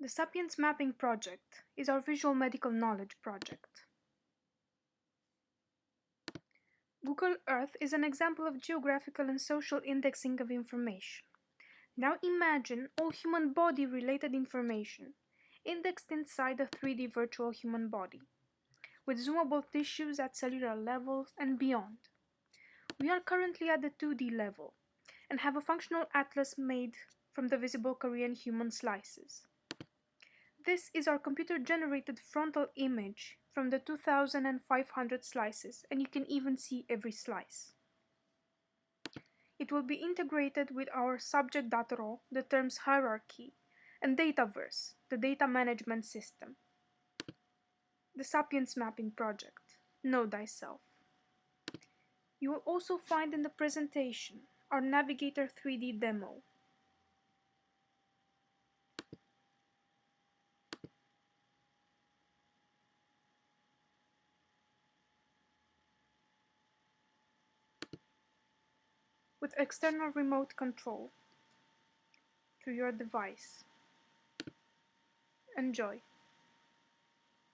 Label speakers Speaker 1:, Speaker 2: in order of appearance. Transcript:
Speaker 1: The Sapiens Mapping Project is our visual medical knowledge project. Google Earth is an example of geographical and social indexing of information. Now imagine all human body related information indexed inside a 3D virtual human body, with zoomable tissues at cellular levels and beyond. We are currently at the 2D level and have a functional atlas made from the visible Korean human slices. This is our computer-generated frontal image from the 2500 slices and you can even see every slice. It will be integrated with our subject.ro, the terms hierarchy, and Dataverse, the data management system. The Sapiens Mapping Project. Know thyself. You will also find in the presentation our Navigator 3D demo. With external remote control to your device. Enjoy.